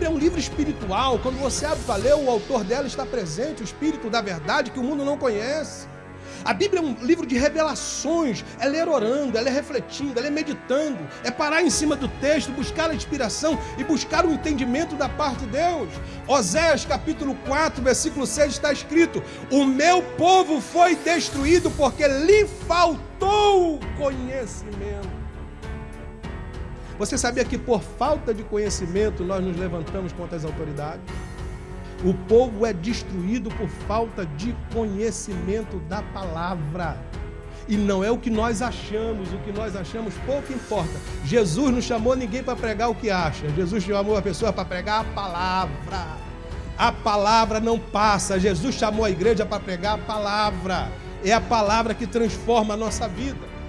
Bíblia é um livro espiritual. Quando você abre para ler, o autor dela está presente, o Espírito da verdade que o mundo não conhece. A Bíblia é um livro de revelações, é ler orando, é ler refletindo, é ler meditando, é parar em cima do texto, buscar a inspiração e buscar o entendimento da parte de Deus. Oséias capítulo 4, versículo 6 está escrito: O meu povo foi destruído porque lhe faltou conhecimento. Você sabia que por falta de conhecimento nós nos levantamos contra as autoridades? O povo é destruído por falta de conhecimento da palavra. E não é o que nós achamos, o que nós achamos pouco importa. Jesus não chamou ninguém para pregar o que acha. Jesus chamou a pessoa para pregar a palavra. A palavra não passa. Jesus chamou a igreja para pregar a palavra. É a palavra que transforma a nossa vida.